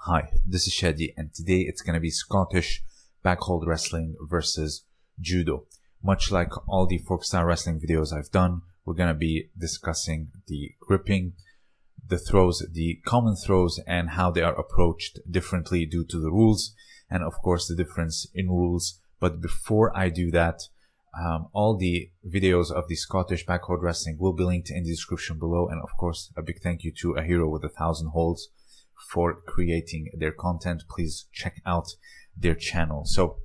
Hi, this is Shadi and today it's going to be Scottish backhold wrestling versus judo. Much like all the folk style wrestling videos I've done, we're going to be discussing the gripping, the throws, the common throws and how they are approached differently due to the rules and of course the difference in rules. But before I do that, um, all the videos of the Scottish backhold wrestling will be linked in the description below. And of course, a big thank you to a hero with a thousand holds for creating their content. Please check out their channel. So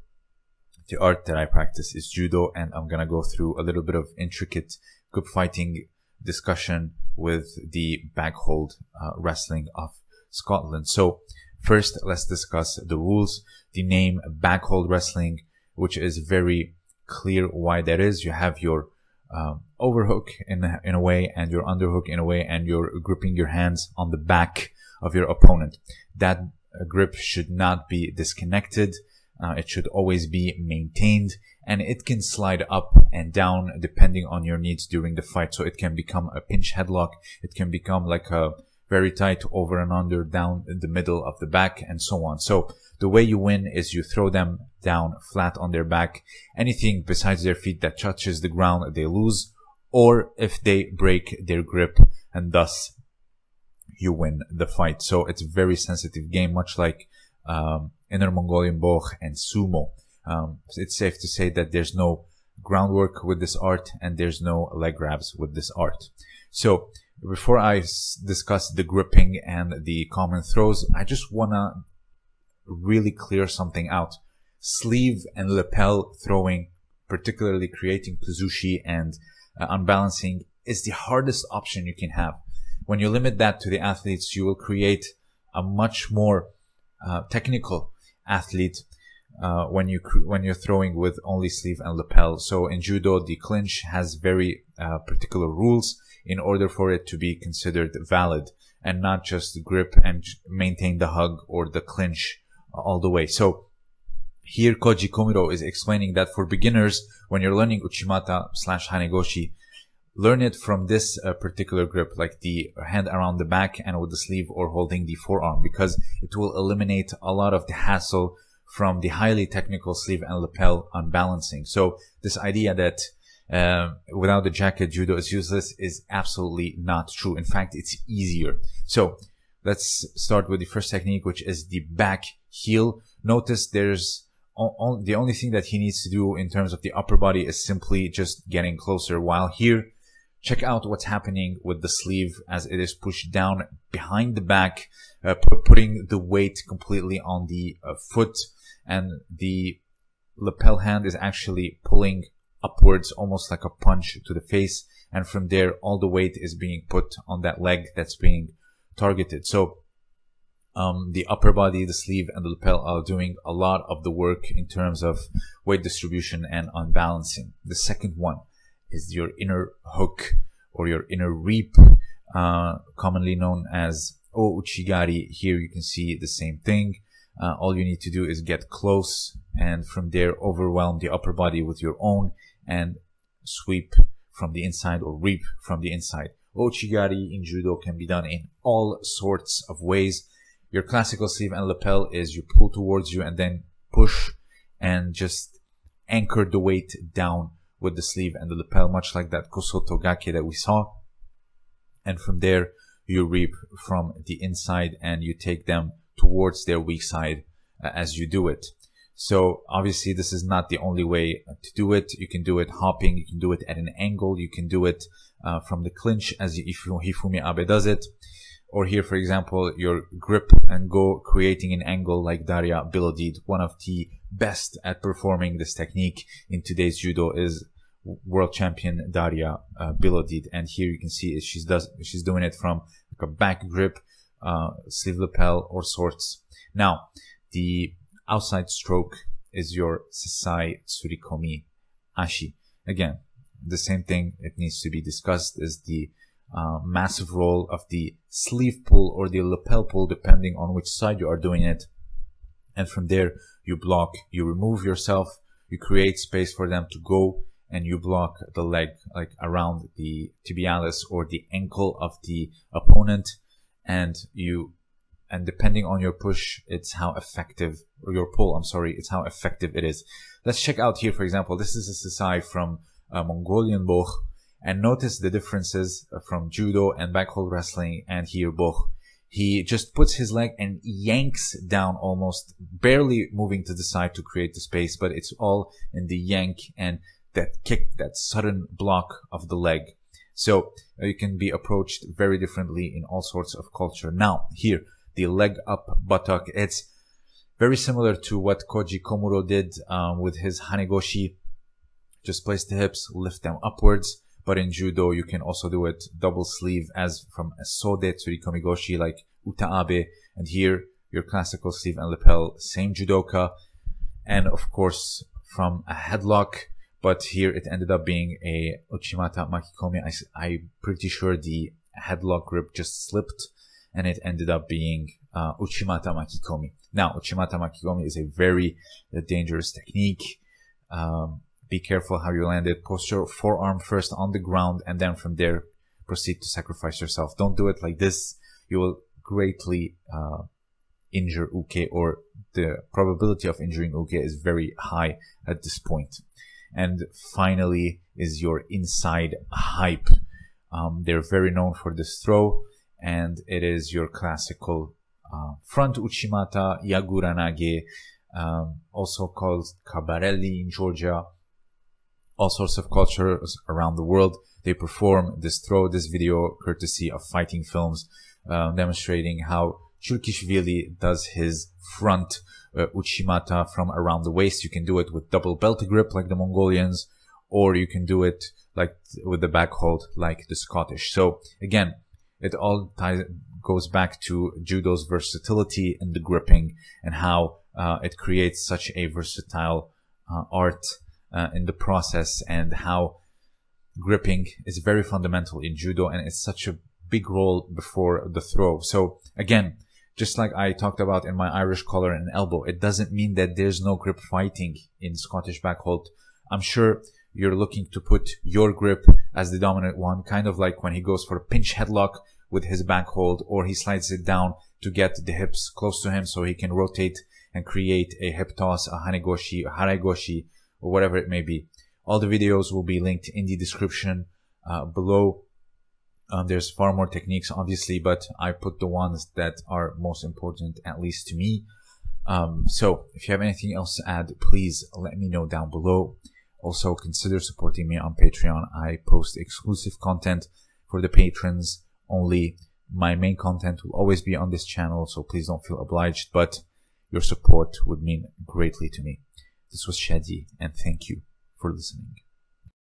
the art that I practice is judo and I'm to go through a little bit of intricate grip fighting discussion with the backhold uh, wrestling of Scotland. So first, let's discuss the rules. The name backhold wrestling, which is very clear why that is. You have your um, overhook in, in a way and your underhook in a way and you're gripping your hands on the back of your opponent. That uh, grip should not be disconnected. Uh, it should always be maintained and it can slide up and down depending on your needs during the fight. So it can become a pinch headlock. It can become like a very tight over and under down the middle of the back and so on. So the way you win is you throw them down flat on their back. Anything besides their feet that touches the ground, they lose. Or if they break their grip and thus you win the fight. So it's a very sensitive game, much like um, Inner Mongolian Boch and Sumo. Um, it's safe to say that there's no groundwork with this art and there's no leg grabs with this art. So before I discuss the gripping and the common throws, I just want to really clear something out. Sleeve and lapel throwing, particularly creating kuzushi and uh, unbalancing, is the hardest option you can have. When you limit that to the athletes, you will create a much more uh, technical athlete uh, when you when you're throwing with only sleeve and lapel. So in judo, the clinch has very uh, particular rules in order for it to be considered valid and not just grip and maintain the hug or the clinch all the way. So here Koji Komuro is explaining that for beginners, when you're learning Uchimata slash Hanegoshi, learn it from this uh, particular grip, like the hand around the back and with the sleeve or holding the forearm, because it will eliminate a lot of the hassle from the highly technical sleeve and lapel unbalancing. So this idea that uh, without the jacket judo is useless is absolutely not true. In fact, it's easier. So let's start with the first technique, which is the back heel. Notice there's the only thing that he needs to do in terms of the upper body is simply just getting closer. While here, check out what's happening with the sleeve as it is pushed down behind the back, uh, putting the weight completely on the uh, foot. And the lapel hand is actually pulling upwards almost like a punch to the face. And from there all the weight is being put on that leg that's being targeted. So um, the upper body, the sleeve, and the lapel are doing a lot of the work in terms of weight distribution and unbalancing. The second one is your inner hook or your inner reap, uh, commonly known as O Uchigari. Here you can see the same thing. Uh, all you need to do is get close and from there overwhelm the upper body with your own and sweep from the inside or reap from the inside. Ouchigari in judo can be done in all sorts of ways. Your classical sleeve and lapel is you pull towards you and then push and just anchor the weight down with the sleeve and the lapel, much like that Kosoto Gake that we saw. And from there, you reap from the inside and you take them towards their weak side uh, as you do it. So obviously this is not the only way to do it. You can do it hopping. You can do it at an angle. You can do it uh, from the clinch as Hifumi Abe does it or here, for example, your grip and go creating an angle like Daria Bilodid, one of the best at performing this technique in today's judo is world champion Daria uh, Bilodid. And here you can see she's does she's doing it from like a back grip, uh, sleeve lapel or sorts. Now, the outside stroke is your Sasae Tsurikomi Ashi. Again, the same thing it needs to be discussed is the uh, massive role of the sleeve pull or the lapel pull depending on which side you are doing it and from there you block you remove yourself you create space for them to go and you block the leg like around the tibialis or the ankle of the opponent and you and depending on your push, it's how effective, or your pull, I'm sorry, it's how effective it is. Let's check out here, for example, this is a Sasae from uh, Mongolian Boch, and notice the differences from judo and backhold wrestling and here Boch. He just puts his leg and yanks down almost barely moving to the side to create the space, but it's all in the yank and that kick, that sudden block of the leg. So uh, you can be approached very differently in all sorts of culture. Now here, the leg up buttock, it's very similar to what Koji Komuro did um, with his Hanegoshi. Just place the hips, lift them upwards. But in judo, you can also do it double sleeve as from a sode tsurikomigoshi like Uta Abe. And here, your classical sleeve and lapel, same judoka. And of course, from a headlock, but here it ended up being a Uchimata Makikomi. I, I'm pretty sure the headlock grip just slipped and it ended up being uh, Uchimata Makikomi. Now, Uchimata Makikomi is a very uh, dangerous technique. Um, be careful how you land it. Post your forearm first on the ground and then from there proceed to sacrifice yourself. Don't do it like this. You will greatly uh, injure Uke or the probability of injuring Uke is very high at this point. And finally is your inside hipe. Um, they're very known for this throw and it is your classical uh, front Uchimata Yaguranage, um, also called Cabarelli in Georgia all sorts of cultures around the world. They perform this throw this video courtesy of fighting films, uh, demonstrating how Tchrikishvili does his front uh, uchimata from around the waist. You can do it with double belt grip like the Mongolians, or you can do it like with the back hold like the Scottish. So again, it all ties, goes back to judo's versatility and the gripping and how uh, it creates such a versatile uh, art uh, in the process and how gripping is very fundamental in judo and it's such a big role before the throw. So again, just like I talked about in my Irish collar and elbow, it doesn't mean that there's no grip fighting in Scottish backhold. I'm sure you're looking to put your grip as the dominant one, kind of like when he goes for a pinch headlock with his back hold or he slides it down to get the hips close to him so he can rotate and create a hip toss, a hanegoshi, a haragoshi, or whatever it may be. All the videos will be linked in the description uh, below. Um, there's far more techniques, obviously, but I put the ones that are most important, at least to me. Um, so if you have anything else to add, please let me know down below. Also, consider supporting me on Patreon. I post exclusive content for the patrons only. My main content will always be on this channel, so please don't feel obliged, but your support would mean greatly to me. This was Shadi, and thank you for listening.